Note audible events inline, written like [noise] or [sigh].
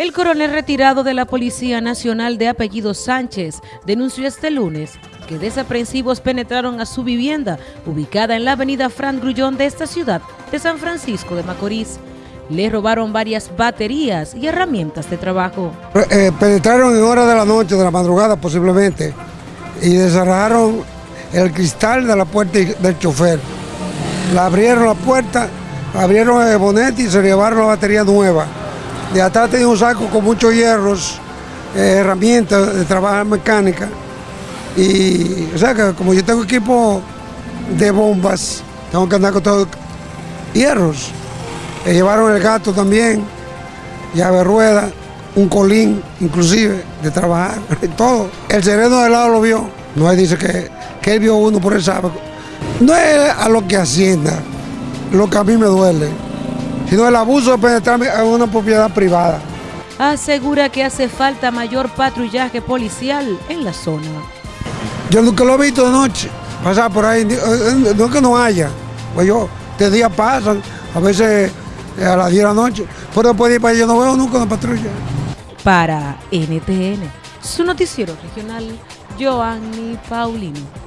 El coronel retirado de la Policía Nacional de apellido Sánchez denunció este lunes que desaprensivos penetraron a su vivienda ubicada en la avenida Fran Grullón de esta ciudad de San Francisco de Macorís. Le robaron varias baterías y herramientas de trabajo. Eh, penetraron en horas de la noche, de la madrugada posiblemente, y desarrajaron el cristal de la puerta del chofer. La abrieron la puerta, abrieron el bonete y se llevaron la batería nueva. De atrás tenía un saco con muchos hierros, eh, herramientas de trabajar mecánica. Y, o sea, que como yo tengo equipo de bombas, tengo que andar con todos hierros. Llevaron el gato también, llave rueda, un colín, inclusive, de trabajar, [laughs] todo. El sereno de lado lo vio. No él dice que, que él vio uno por el sábado. No es a lo que hacienda, lo que a mí me duele sino el abuso de penetrar en una propiedad privada. Asegura que hace falta mayor patrullaje policial en la zona. Yo nunca lo he visto de noche, pasar por ahí, no es que no haya, pues yo, de día pasan, a veces eh, a las 10 de la noche, pero después de ir para allá no veo nunca una patrulla. Para NTN, su noticiero regional, Joanny Paulino.